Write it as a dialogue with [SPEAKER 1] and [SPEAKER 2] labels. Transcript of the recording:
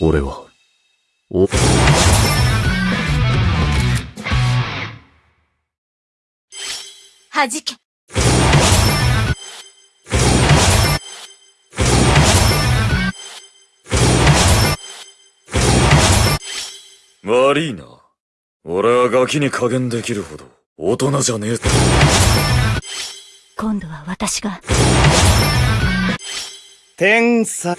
[SPEAKER 1] 俺は、お、
[SPEAKER 2] はじけ。
[SPEAKER 3] 悪いな。俺はガキに加減できるほど大人じゃねえ。
[SPEAKER 2] 今度は私が。
[SPEAKER 4] 天才。